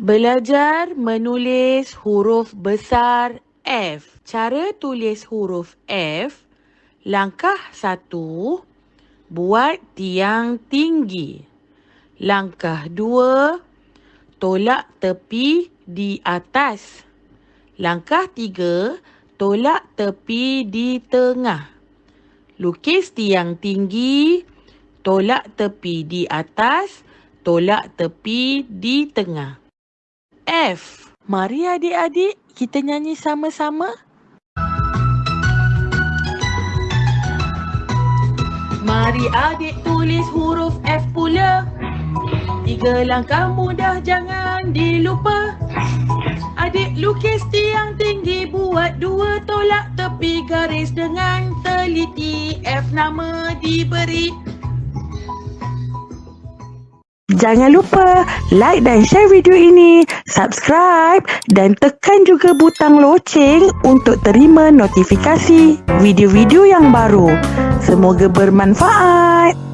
Belajar menulis huruf besar F. Cara tulis huruf F. Langkah satu, buat tiang tinggi. Langkah dua, tolak tepi di atas. Langkah tiga, tolak tepi di tengah. Lukis tiang tinggi, tolak tepi di atas, tolak tepi di tengah. F. Mari adik-adik kita nyanyi sama-sama. Mari adik tulis huruf F pula. Tiga langkah mudah jangan dilupa. Adik lukis tiang tinggi buat dua tolak tepi garis dengan teliti F nama diberi. Jangan lupa like dan share video ini, subscribe dan tekan juga butang loceng untuk terima notifikasi video-video yang baru. Semoga bermanfaat.